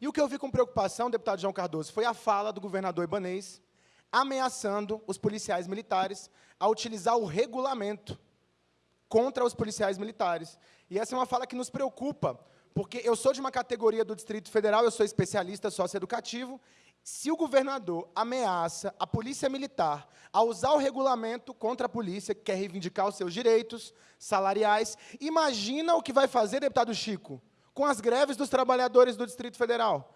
E o que eu vi com preocupação, deputado João Cardoso, foi a fala do governador Ibanês ameaçando os policiais militares a utilizar o regulamento contra os policiais militares. E essa é uma fala que nos preocupa, porque eu sou de uma categoria do Distrito Federal, eu sou especialista socioeducativo, se o governador ameaça a polícia militar a usar o regulamento contra a polícia, que quer reivindicar os seus direitos salariais, imagina o que vai fazer, deputado Chico, com as greves dos trabalhadores do Distrito Federal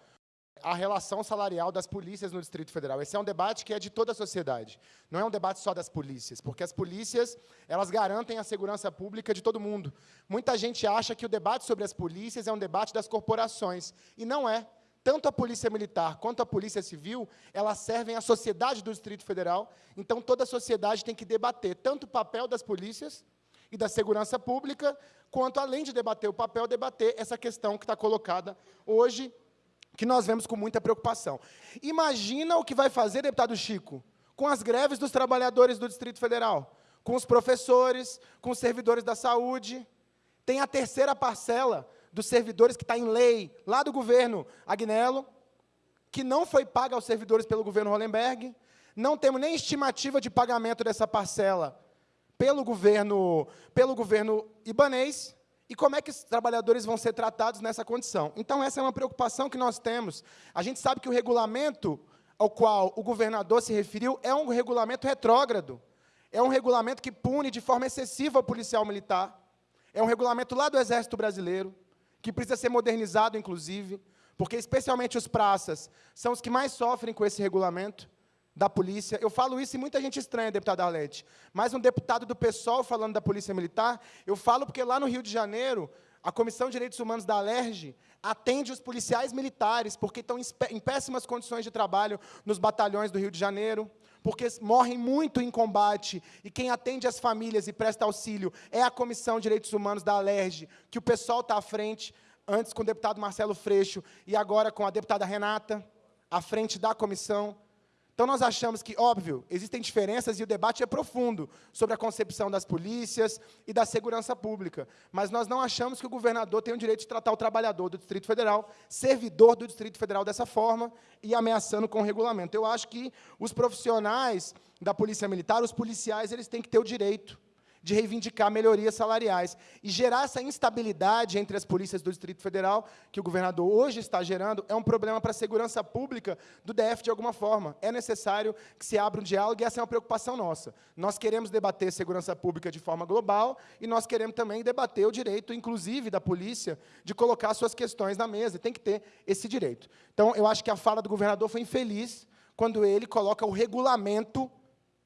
a relação salarial das polícias no Distrito Federal. Esse é um debate que é de toda a sociedade. Não é um debate só das polícias, porque as polícias elas garantem a segurança pública de todo mundo. Muita gente acha que o debate sobre as polícias é um debate das corporações, e não é. Tanto a Polícia Militar quanto a Polícia Civil, elas servem à sociedade do Distrito Federal, então toda a sociedade tem que debater tanto o papel das polícias e da segurança pública, quanto, além de debater o papel, debater essa questão que está colocada hoje que nós vemos com muita preocupação. Imagina o que vai fazer, deputado Chico, com as greves dos trabalhadores do Distrito Federal, com os professores, com os servidores da saúde. Tem a terceira parcela dos servidores que está em lei, lá do governo Agnello, que não foi paga aos servidores pelo governo Hollenberg. Não temos nem estimativa de pagamento dessa parcela pelo governo, pelo governo ibanês. E como é que os trabalhadores vão ser tratados nessa condição? Então, essa é uma preocupação que nós temos. A gente sabe que o regulamento ao qual o governador se referiu é um regulamento retrógrado. É um regulamento que pune de forma excessiva o policial militar. É um regulamento lá do Exército Brasileiro, que precisa ser modernizado, inclusive, porque, especialmente, os praças são os que mais sofrem com esse regulamento da polícia. Eu falo isso e muita gente estranha, deputada Arlete. Mas um deputado do PSOL falando da Polícia Militar, eu falo porque lá no Rio de Janeiro, a Comissão de Direitos Humanos da Alerj atende os policiais militares, porque estão em péssimas condições de trabalho nos batalhões do Rio de Janeiro, porque morrem muito em combate, e quem atende as famílias e presta auxílio é a Comissão de Direitos Humanos da Alerj, que o pessoal está à frente, antes com o deputado Marcelo Freixo, e agora com a deputada Renata, à frente da comissão. Então, nós achamos que, óbvio, existem diferenças e o debate é profundo sobre a concepção das polícias e da segurança pública, mas nós não achamos que o governador tem o direito de tratar o trabalhador do Distrito Federal, servidor do Distrito Federal, dessa forma e ameaçando com o regulamento. Eu acho que os profissionais da Polícia Militar, os policiais, eles têm que ter o direito de reivindicar melhorias salariais e gerar essa instabilidade entre as polícias do Distrito Federal, que o governador hoje está gerando, é um problema para a segurança pública do DF de alguma forma. É necessário que se abra um diálogo e essa é uma preocupação nossa. Nós queremos debater segurança pública de forma global e nós queremos também debater o direito, inclusive, da polícia de colocar suas questões na mesa. Tem que ter esse direito. Então, eu acho que a fala do governador foi infeliz quando ele coloca o regulamento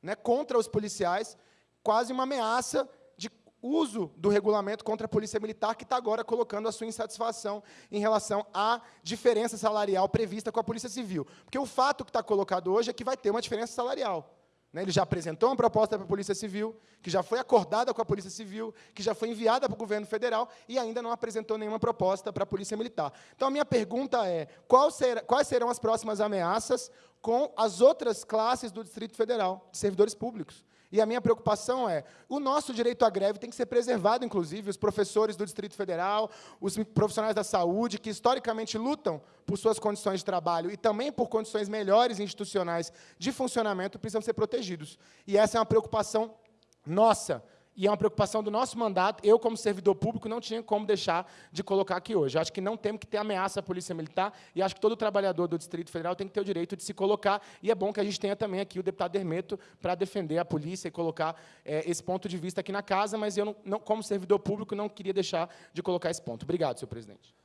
né, contra os policiais quase uma ameaça de uso do regulamento contra a Polícia Militar, que está agora colocando a sua insatisfação em relação à diferença salarial prevista com a Polícia Civil. Porque o fato que está colocado hoje é que vai ter uma diferença salarial. Né? Ele já apresentou uma proposta para a Polícia Civil, que já foi acordada com a Polícia Civil, que já foi enviada para o governo federal e ainda não apresentou nenhuma proposta para a Polícia Militar. Então, a minha pergunta é, quais serão as próximas ameaças com as outras classes do Distrito Federal, de servidores públicos? E a minha preocupação é, o nosso direito à greve tem que ser preservado, inclusive, os professores do Distrito Federal, os profissionais da saúde, que historicamente lutam por suas condições de trabalho e também por condições melhores institucionais de funcionamento, precisam ser protegidos. E essa é uma preocupação nossa, e é uma preocupação do nosso mandato. Eu, como servidor público, não tinha como deixar de colocar aqui hoje. acho que não temos que ter ameaça à Polícia Militar, e acho que todo trabalhador do Distrito Federal tem que ter o direito de se colocar, e é bom que a gente tenha também aqui o deputado Hermeto para defender a polícia e colocar é, esse ponto de vista aqui na casa, mas eu, não, não, como servidor público, não queria deixar de colocar esse ponto. Obrigado, senhor presidente.